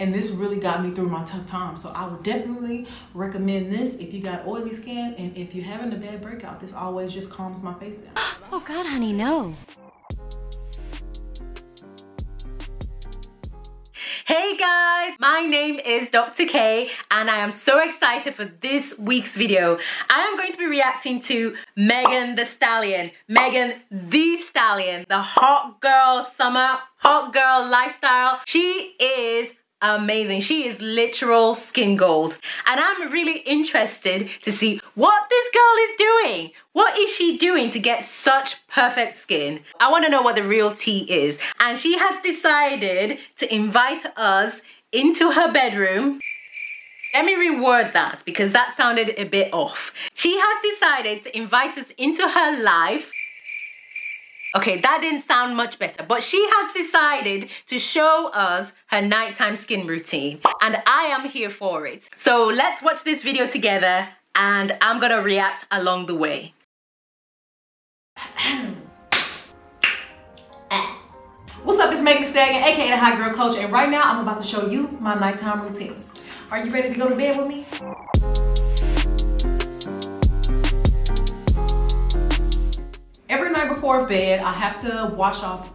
and this really got me through my tough time so i would definitely recommend this if you got oily skin and if you're having a bad breakout this always just calms my face down oh god honey no Hey guys, my name is Dr. K and I am so excited for this week's video. I am going to be reacting to Megan Thee Stallion. Megan Thee Stallion, the hot girl summer, hot girl lifestyle. She is amazing. She is literal skin goals. And I'm really interested to see what this girl is doing. What is she doing to get such perfect skin? I want to know what the real tea is. And she has decided to invite us into her bedroom let me reword that because that sounded a bit off. She has decided to invite us into her life Okay, that didn't sound much better, but she has decided to show us her nighttime skin routine and I am here for it. So let's watch this video together and I'm gonna react along the way. Eh. What's up, it's Megan Stallion, aka the Hot Girl Coach, and right now I'm about to show you my nighttime routine. Are you ready to go to bed with me? Before bed, I have to wash off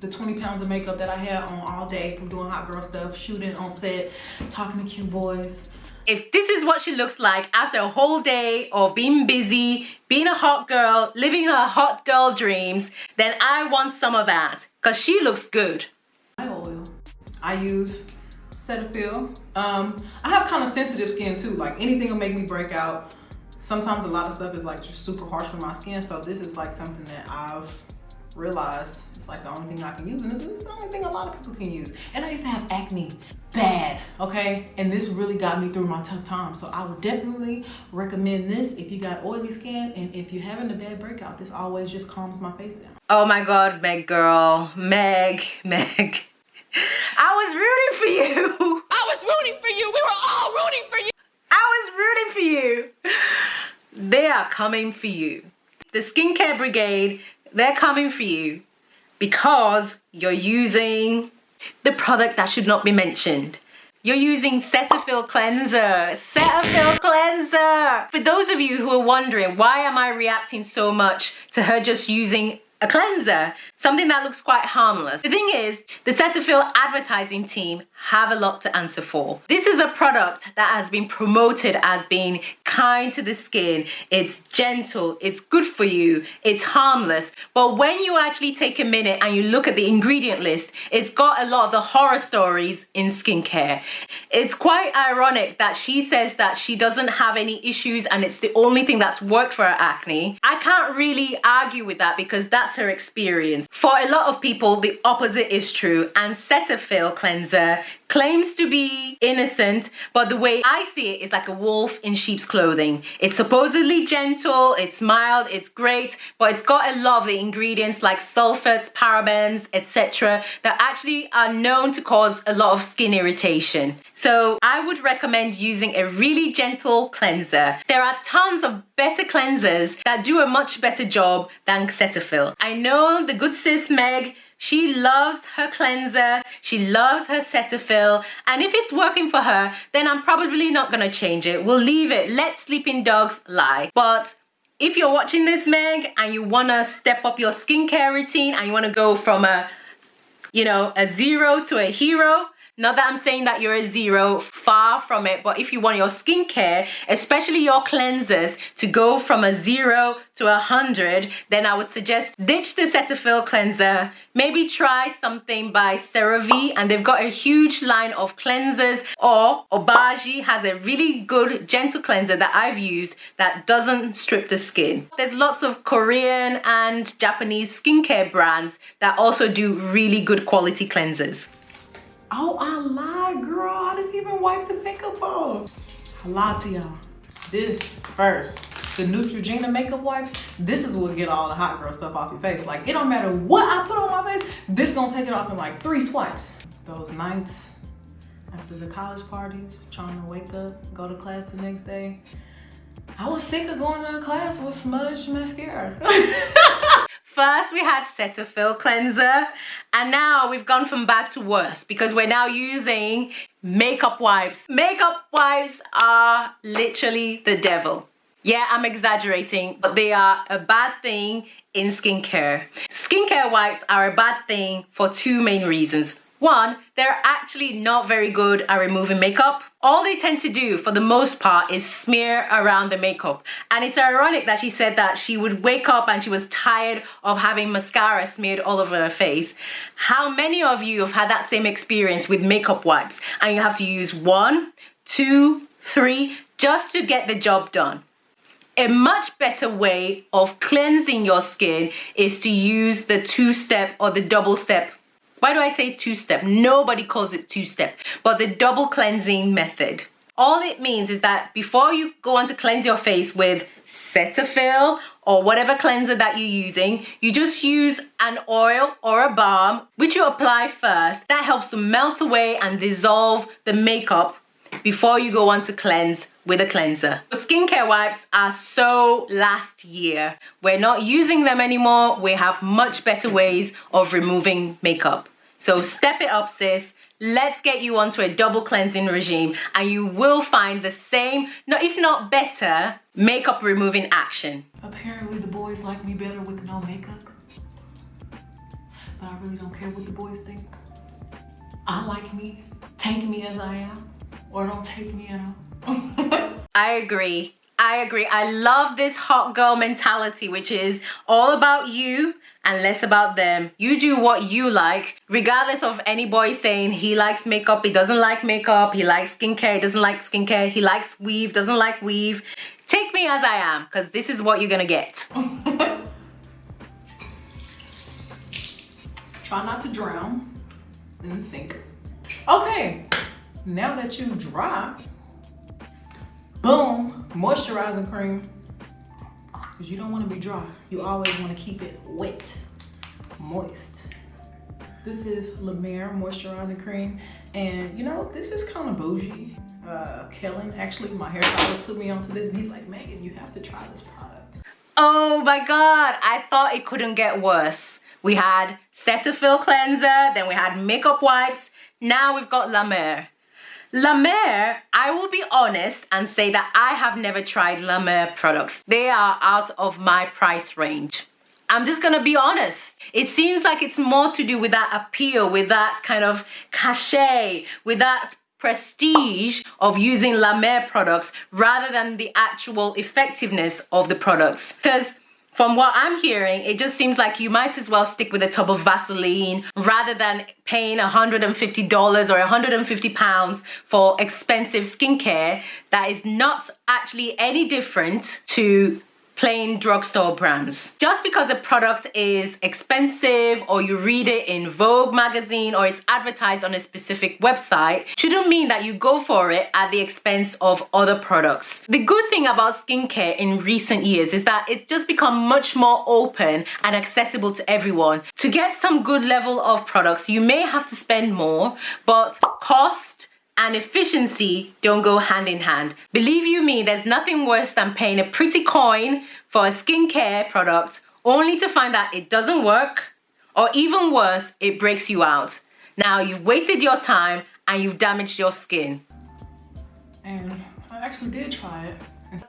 the 20 pounds of makeup that I had on all day from doing hot girl stuff, shooting on set, talking to cute boys. If this is what she looks like after a whole day of being busy, being a hot girl, living her hot girl dreams, then I want some of that because she looks good. My oil. I use Cetaphil. Um, I have kind of sensitive skin too. Like anything will make me break out sometimes a lot of stuff is like just super harsh for my skin. So this is like something that I've realized it's like the only thing I can use and it's, it's, the only thing a lot of people can use. And I used to have acne bad, okay? And this really got me through my tough time. So I would definitely recommend this if you got oily skin and if you're having a bad breakout, this always just calms my face down. Oh my God, Meg girl, Meg, Meg. I was rooting for you. I was rooting for you. We were all rooting for you. I was rooting for you. They are coming for you. The skincare brigade, they're coming for you because you're using the product that should not be mentioned. You're using Cetaphil Cleanser. Cetaphil Cleanser. For those of you who are wondering, why am I reacting so much to her just using a cleanser, something that looks quite harmless. The thing is, the Cetaphil advertising team have a lot to answer for. This is a product that has been promoted as being kind to the skin, it's gentle, it's good for you, it's harmless. But when you actually take a minute and you look at the ingredient list, it's got a lot of the horror stories in skincare. It's quite ironic that she says that she doesn't have any issues and it's the only thing that's worked for her acne. I can't really argue with that because that's her experience. For a lot of people, the opposite is true and Cetaphil cleanser claims to be innocent, but the way I see it is like a wolf in sheep's clothing. It's supposedly gentle, it's mild, it's great, but it's got a lot of the ingredients like sulfates, parabens, etc. that actually are known to cause a lot of skin irritation. So I would recommend using a really gentle cleanser. There are tons of better cleansers that do a much better job than Cetaphil. I know the good sis Meg she loves her cleanser. She loves her Cetaphil. And if it's working for her, then I'm probably not going to change it. We'll leave it. Let sleeping dogs lie. But if you're watching this, Meg, and you want to step up your skincare routine and you want to go from a, you know, a zero to a hero, not that I'm saying that you're a zero, far from it, but if you want your skincare, especially your cleansers, to go from a zero to a hundred, then I would suggest ditch the Cetaphil cleanser. Maybe try something by CeraVe, and they've got a huge line of cleansers, or Obagi has a really good gentle cleanser that I've used that doesn't strip the skin. There's lots of Korean and Japanese skincare brands that also do really good quality cleansers. Oh, I lied, girl. I didn't even wipe the makeup off. I lied to y'all. This first, the Neutrogena makeup wipes, this is what get all the hot girl stuff off your face. Like, it don't matter what I put on my face, this gonna take it off in like three swipes. Those nights after the college parties, trying to wake up, go to class the next day. I was sick of going to class with smudged mascara. First, we had Cetaphil cleanser, and now we've gone from bad to worse because we're now using makeup wipes. Makeup wipes are literally the devil. Yeah, I'm exaggerating, but they are a bad thing in skincare. Skincare wipes are a bad thing for two main reasons. One, they're actually not very good at removing makeup. All they tend to do for the most part is smear around the makeup. And it's ironic that she said that she would wake up and she was tired of having mascara smeared all over her face. How many of you have had that same experience with makeup wipes and you have to use one, two, three, just to get the job done? A much better way of cleansing your skin is to use the two-step or the double-step why do I say two-step? Nobody calls it two-step, but the double cleansing method. All it means is that before you go on to cleanse your face with Cetaphil or whatever cleanser that you're using, you just use an oil or a balm, which you apply first. That helps to melt away and dissolve the makeup before you go on to cleanse with a cleanser. Skincare wipes are so last year. We're not using them anymore. We have much better ways of removing makeup. So step it up, sis. Let's get you onto a double cleansing regime and you will find the same, no, if not better, makeup removing action. Apparently the boys like me better with no makeup. But I really don't care what the boys think. I like me. Take me as I am. Or don't take me at all. I agree. I agree. I love this hot girl mentality, which is all about you and less about them. You do what you like, regardless of any boy saying he likes makeup, he doesn't like makeup, he likes skincare, he doesn't like skincare, he likes weave, doesn't like weave. Take me as I am, because this is what you're gonna get. Try not to drown in the sink. Okay, now that you dry, boom, moisturizing cream because you don't want to be dry. You always want to keep it wet, moist. This is La Mer Moisturizing Cream. And you know, this is kind of bougie. Uh, Kellon, actually, my hairstylist put me onto this and he's like, Megan, you have to try this product. Oh my God, I thought it couldn't get worse. We had Cetaphil cleanser, then we had makeup wipes. Now we've got La Mer. La Mer, I will be honest and say that I have never tried La Mer products. They are out of my price range. I'm just gonna be honest. It seems like it's more to do with that appeal, with that kind of cachet, with that prestige of using La Mer products rather than the actual effectiveness of the products. Because from what I'm hearing, it just seems like you might as well stick with a tub of Vaseline rather than paying $150 or 150 pounds for expensive skincare that is not actually any different to plain drugstore brands. Just because a product is expensive or you read it in Vogue magazine or it's advertised on a specific website shouldn't mean that you go for it at the expense of other products. The good thing about skincare in recent years is that it's just become much more open and accessible to everyone. To get some good level of products, you may have to spend more, but cost and efficiency don't go hand in hand. Believe you me, there's nothing worse than paying a pretty coin for a skincare product only to find that it doesn't work or even worse, it breaks you out. Now you've wasted your time and you've damaged your skin. And I actually did try it.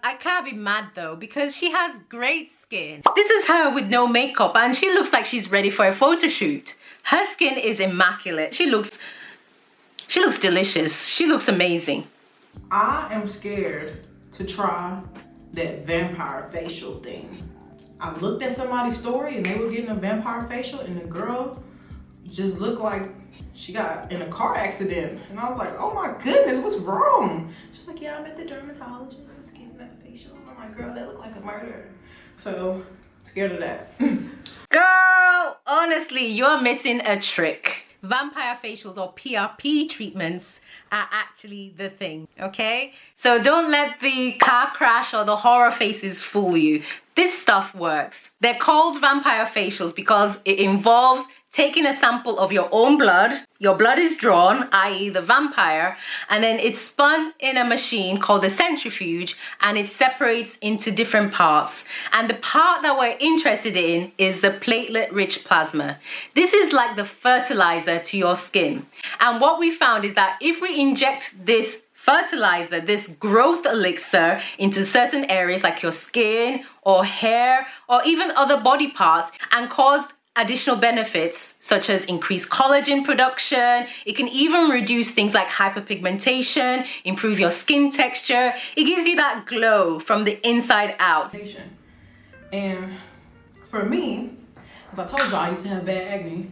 I can't be mad though because she has great skin. This is her with no makeup and she looks like she's ready for a photo shoot. Her skin is immaculate. She looks she looks delicious. She looks amazing. I am scared to try that vampire facial thing. I looked at somebody's story and they were getting a vampire facial and the girl just looked like she got in a car accident. And I was like, oh my goodness, what's wrong? She's like, yeah, I'm at the dermatologist getting a facial. And I'm like, girl, that looked like a murder. So scared of that. girl, honestly, you're missing a trick vampire facials or PRP treatments are actually the thing, okay? So don't let the car crash or the horror faces fool you. This stuff works. They're called vampire facials because it involves taking a sample of your own blood. Your blood is drawn, i.e. the vampire, and then it's spun in a machine called a centrifuge and it separates into different parts. And the part that we're interested in is the platelet-rich plasma. This is like the fertilizer to your skin. And what we found is that if we inject this fertilizer, this growth elixir into certain areas like your skin or hair or even other body parts and cause additional benefits such as increased collagen production. It can even reduce things like hyperpigmentation, improve your skin texture. It gives you that glow from the inside out. And for me, because I told you I used to have bad acne,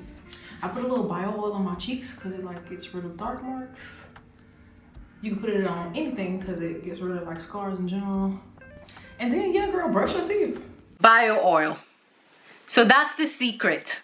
I put a little bio oil on my cheeks because it like gets rid of dark marks. You can put it on anything because it gets rid of like scars in general. And then yeah, girl, brush your teeth. Bio oil. So that's the secret.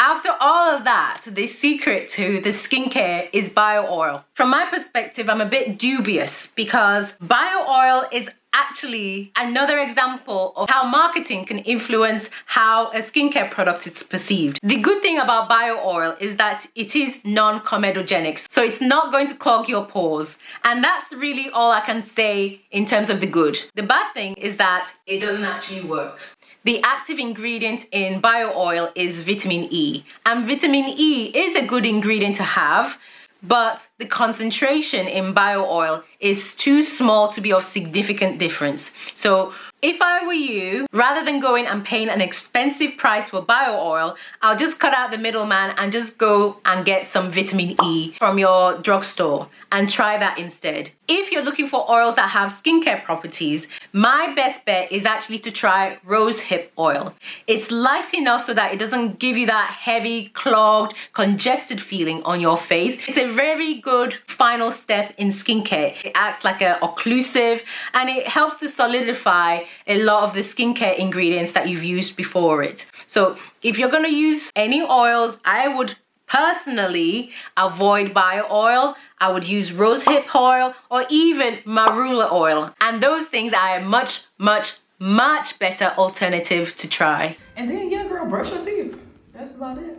After all of that, the secret to the skincare is bio oil. From my perspective, I'm a bit dubious because bio oil is actually another example of how marketing can influence how a skincare product is perceived. The good thing about bio oil is that it is non-comedogenic, so it's not going to clog your pores. And that's really all I can say in terms of the good. The bad thing is that it doesn't actually work. The active ingredient in bio oil is vitamin E. And vitamin E is a good ingredient to have, but the concentration in bio oil is too small to be of significant difference. So if I were you, rather than going and paying an expensive price for bio oil, I'll just cut out the middleman and just go and get some vitamin E from your drugstore and try that instead. If you're looking for oils that have skincare properties, my best bet is actually to try rose hip oil. It's light enough so that it doesn't give you that heavy, clogged, congested feeling on your face. It's a very good final step in skincare. It acts like an occlusive and it helps to solidify a lot of the skincare ingredients that you've used before it. So if you're gonna use any oils, I would personally avoid bio oil I would use rosehip oil or even marula oil. And those things are a much, much, much better alternative to try. And then, yeah, girl, brush your teeth. That's about it.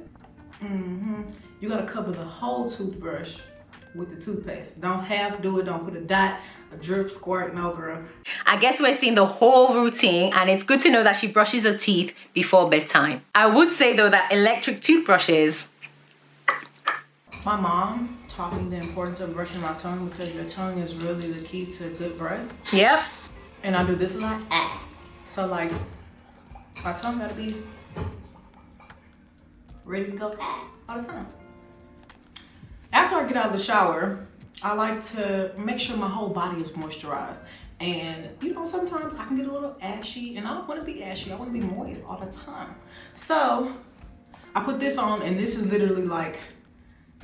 Mm -hmm. You gotta cover the whole toothbrush with the toothpaste. Don't half do it, don't put a dot, a drip, squirt, no girl. I guess we're seeing the whole routine and it's good to know that she brushes her teeth before bedtime. I would say though that electric toothbrushes my mom me the importance of brushing my tongue because your tongue is really the key to good breath. Yep. And I do this a lot. So like, my tongue gotta be ready to go all the time. After I get out of the shower, I like to make sure my whole body is moisturized. And you know, sometimes I can get a little ashy and I don't wanna be ashy, I wanna be moist all the time. So I put this on and this is literally like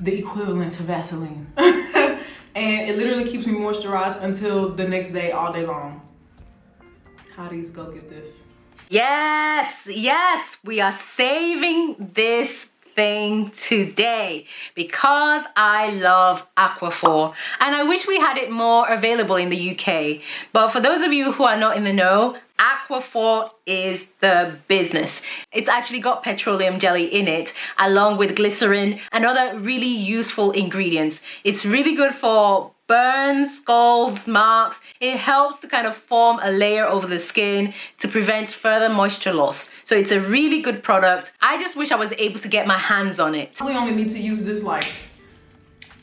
the equivalent to Vaseline. and it literally keeps me moisturized until the next day all day long. Hotties, go get this. Yes, yes, we are saving this thing today because I love Aquaphor and I wish we had it more available in the UK. But for those of you who are not in the know, Aquaphor is the business. It's actually got petroleum jelly in it along with glycerin and other really useful ingredients. It's really good for burns, scalds, marks. It helps to kind of form a layer over the skin to prevent further moisture loss. So it's a really good product. I just wish I was able to get my hands on it. We only need to use this like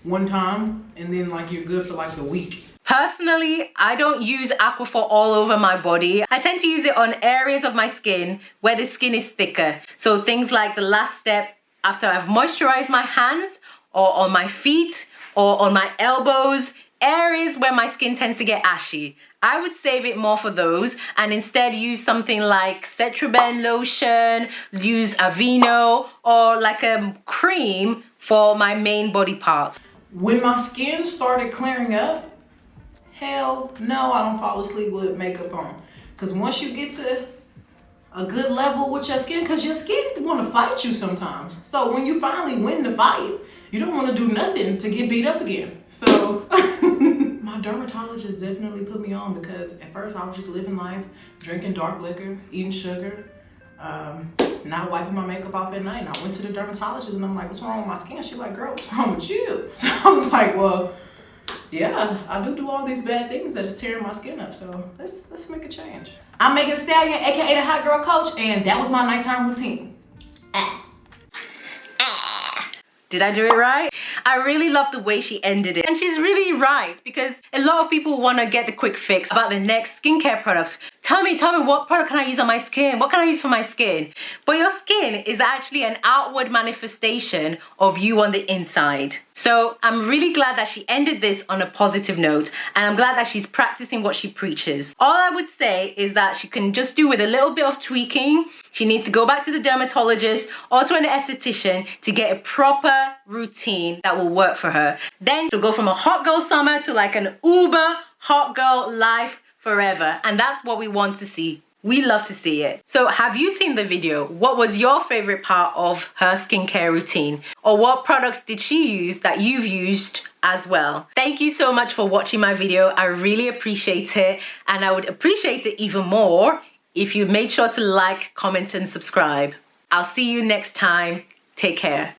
one time and then like you're good for like the week. Personally, I don't use Aquaphor all over my body. I tend to use it on areas of my skin where the skin is thicker. So things like the last step after I've moisturized my hands or on my feet or on my elbows, areas where my skin tends to get ashy. I would save it more for those and instead use something like Cetraben lotion, use Aveeno or like a cream for my main body parts. When my skin started clearing up, Hell no, I don't fall asleep with makeup on. Because once you get to a good level with your skin, because your skin want to fight you sometimes. So when you finally win the fight, you don't want to do nothing to get beat up again. So my dermatologist definitely put me on because at first I was just living life, drinking dark liquor, eating sugar, um, not wiping my makeup off at night. And I went to the dermatologist and I'm like, what's wrong with my skin? She's like, girl, what's wrong with you? So I was like, well, yeah, I do do all these bad things that is tearing my skin up. So let's let's make a change. I'm Megan Stallion, aka the Hot Girl Coach, and that was my nighttime routine. Ah. Did I do it right? I really love the way she ended it. And she's really right because a lot of people want to get the quick fix about the next skincare product. Tell me, tell me what product can I use on my skin? What can I use for my skin? But your skin is actually an outward manifestation of you on the inside. So I'm really glad that she ended this on a positive note and I'm glad that she's practicing what she preaches. All I would say is that she can just do with a little bit of tweaking. She needs to go back to the dermatologist or to an esthetician to get a proper routine that will work for her. Then she'll go from a hot girl summer to like an uber hot girl life forever. And that's what we want to see. We love to see it. So have you seen the video? What was your favorite part of her skincare routine? Or what products did she use that you've used as well? Thank you so much for watching my video. I really appreciate it. And I would appreciate it even more if you made sure to like, comment, and subscribe. I'll see you next time. Take care.